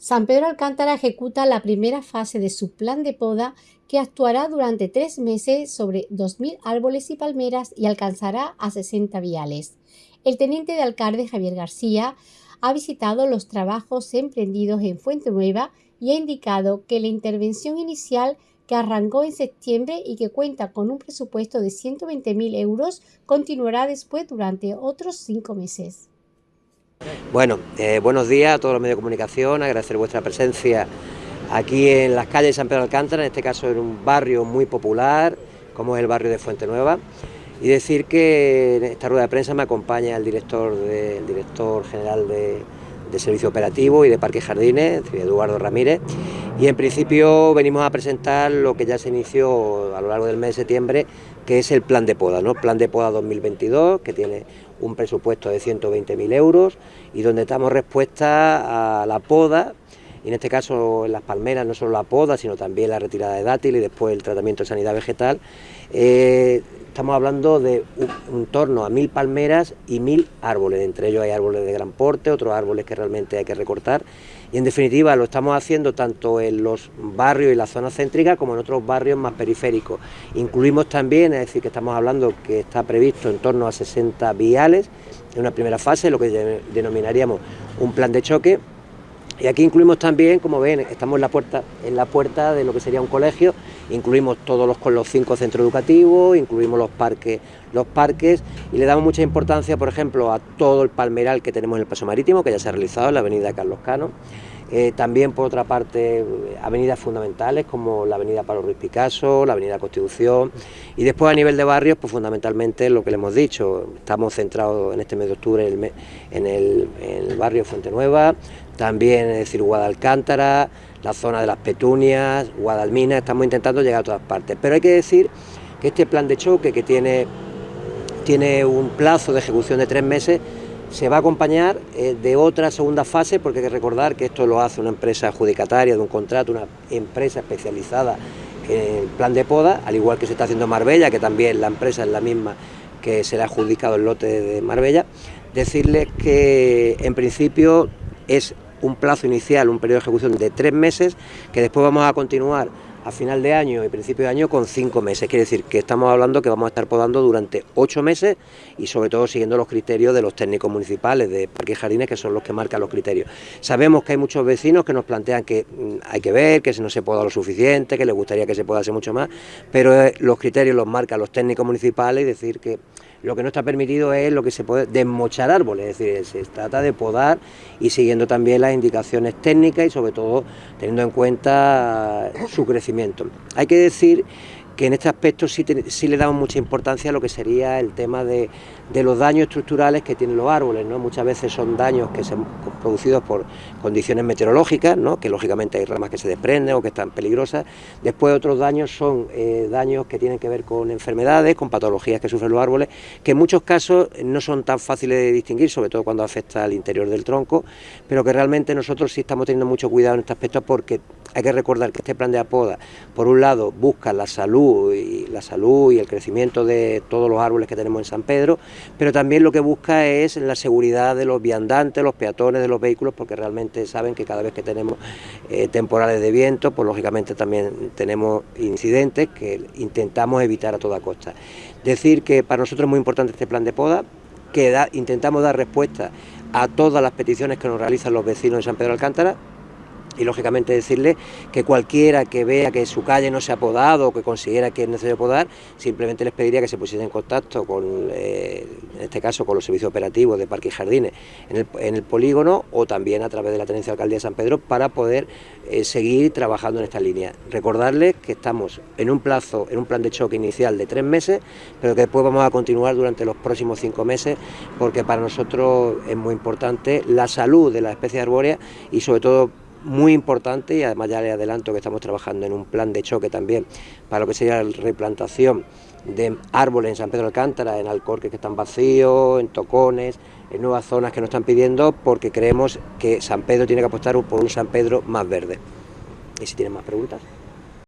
San Pedro Alcántara ejecuta la primera fase de su plan de poda que actuará durante tres meses sobre 2.000 árboles y palmeras y alcanzará a 60 viales. El teniente de alcalde Javier García ha visitado los trabajos emprendidos en Fuente Nueva y ha indicado que la intervención inicial que arrancó en septiembre y que cuenta con un presupuesto de 120.000 euros continuará después durante otros cinco meses. Bueno, eh, buenos días a todos los medios de comunicación, agradecer vuestra presencia aquí en las calles de San Pedro Alcántara, en este caso en un barrio muy popular, como es el barrio de Fuente Nueva, y decir que en esta rueda de prensa me acompaña el director, general de, de Servicio Operativo y de Parques Jardines, Eduardo Ramírez, y en principio venimos a presentar lo que ya se inició a lo largo del mes de septiembre, que es el plan de poda, ¿no? Plan de poda 2022, que tiene un presupuesto de 120.000 euros y donde damos respuesta a la poda, y en este caso en las palmeras no solo la poda, sino también la retirada de dátil y después el tratamiento de sanidad vegetal. Eh, estamos hablando de un, torno a mil palmeras y mil árboles, entre ellos hay árboles de gran porte, otros árboles que realmente hay que recortar y en definitiva lo estamos haciendo tanto en los barrios y la zona céntrica como en otros barrios más periféricos. Incluimos también, es decir, que estamos hablando que está previsto en torno a 60 viales en una primera fase, lo que denominaríamos un plan de choque y aquí incluimos también, como ven, estamos en la puerta, en la puerta de lo que sería un colegio, incluimos todos los los cinco centros educativos, incluimos los parques, los parques y le damos mucha importancia, por ejemplo, a todo el palmeral que tenemos en el paso marítimo, que ya se ha realizado en la avenida Carlos Cano. Eh, también, por otra parte, avenidas fundamentales como la avenida Pablo Ruiz Picasso, la avenida Constitución y después a nivel de barrios, pues fundamentalmente lo que le hemos dicho, estamos centrados en este mes de octubre en el, en el barrio Fuente Nueva, también, es decir, Guadalcántara, la zona de las Petunias, Guadalmina, estamos intentando llegar a todas partes. Pero hay que decir que este plan de choque, que tiene, tiene un plazo de ejecución de tres meses, se va a acompañar eh, de otra segunda fase, porque hay que recordar que esto lo hace una empresa adjudicataria de un contrato, una empresa especializada en el plan de poda, al igual que se está haciendo en Marbella, que también la empresa es la misma que se ha adjudicado el lote de Marbella, decirles que en principio es un plazo inicial, un periodo de ejecución de tres meses, que después vamos a continuar a final de año y principio de año con cinco meses. Quiere decir que estamos hablando que vamos a estar podando durante ocho meses y sobre todo siguiendo los criterios de los técnicos municipales de parques y jardines, que son los que marcan los criterios. Sabemos que hay muchos vecinos que nos plantean que mm, hay que ver, que no se poda lo suficiente, que les gustaría que se podase mucho más, pero eh, los criterios los marcan los técnicos municipales y decir que lo que no está permitido es lo que se puede desmochar árboles, es decir, se trata de podar y siguiendo también las indicaciones técnicas y sobre todo teniendo en cuenta su crecimiento. Hay que decir que en este aspecto sí, le damos mucha importancia a lo que sería el tema de, los daños estructurales que tienen los árboles, ¿no? Muchas veces son daños que son producidos por condiciones meteorológicas, ¿no? Que lógicamente hay ramas que se desprenden o que están peligrosas. Después otros daños son eh, daños que tienen que ver con enfermedades, con patologías que sufren los árboles, que en muchos casos no son tan fáciles de distinguir, sobre todo cuando afecta al interior del tronco, pero que realmente nosotros sí estamos teniendo mucho cuidado en este aspecto porque hay que recordar que este plan de apoda, por un lado, busca la salud y la salud y el crecimiento de todos los árboles que tenemos en San Pedro, pero también lo que busca es la seguridad de los viandantes, los peatones de los vehículos, porque realmente saben que cada vez que tenemos eh, temporales de viento, pues lógicamente también tenemos incidentes que intentamos evitar a toda costa. Decir que para nosotros es muy importante este plan de poda, que intentamos dar respuesta a todas las peticiones que nos realizan los vecinos de San Pedro Alcántara, y lógicamente decirle que cualquiera que vea que su calle no se ha podado o que considera que es necesario podar, simplemente les pediría que se pusiesen en contacto con, eh, en este caso, con los servicios operativos de Parques y Jardines en el, polígono o también a través de la Tenencia de Alcaldía de San Pedro para poder eh, seguir trabajando en esta línea. Recordarles que estamos en un plazo, en un plan de choque inicial de tres meses, pero que después vamos a continuar durante los próximos cinco meses porque para nosotros es muy importante la salud de la especie arbórea y sobre todo muy importante y además ya le adelanto que estamos trabajando en un plan de choque también para lo que sería la replantación de árboles en San Pedro Alcántara, en Alcorques que están vacíos, en Tocones, en nuevas zonas que nos están pidiendo porque creemos que San Pedro tiene que apostar por un San Pedro más verde. ¿Y si tienen más preguntas?